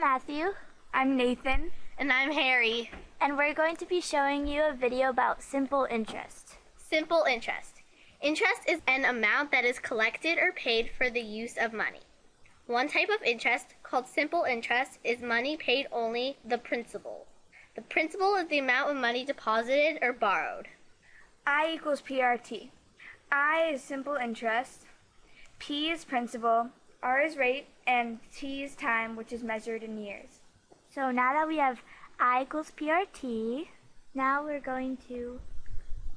Matthew. I'm Nathan. And I'm Harry. And we're going to be showing you a video about simple interest. Simple interest. Interest is an amount that is collected or paid for the use of money. One type of interest, called simple interest, is money paid only the principal. The principal is the amount of money deposited or borrowed. I equals PRT. I is simple interest, P is principal, R is rate, and T is time, which is measured in years. So now that we have I equals PRT, now we're going to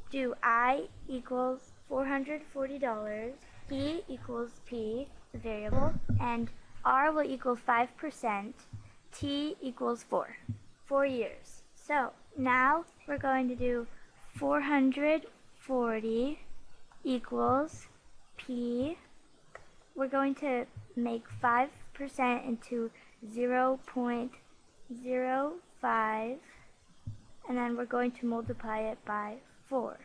do I equals $440, P equals P, the variable, and R will equal 5%, T equals 4, 4 years. So now we're going to do 440 equals P. We're going to make 5% into 0 0.05 and then we're going to multiply it by 4.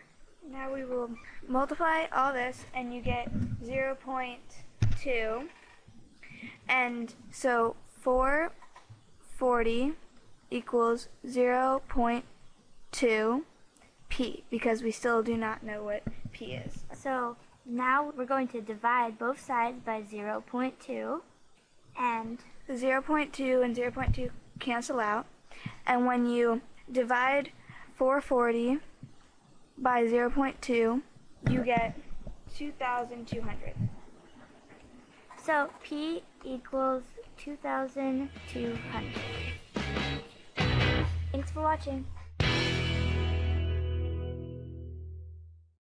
Now we will multiply all this and you get 0 0.2 and so 440 equals 0 0.2 p because we still do not know what p is. So now we're going to divide both sides by 0 0.2 and 0 0.2 and 0 0.2 cancel out and when you divide 440 by 0 0.2 you get 2,200. So P equals 2,200. Thanks for watching.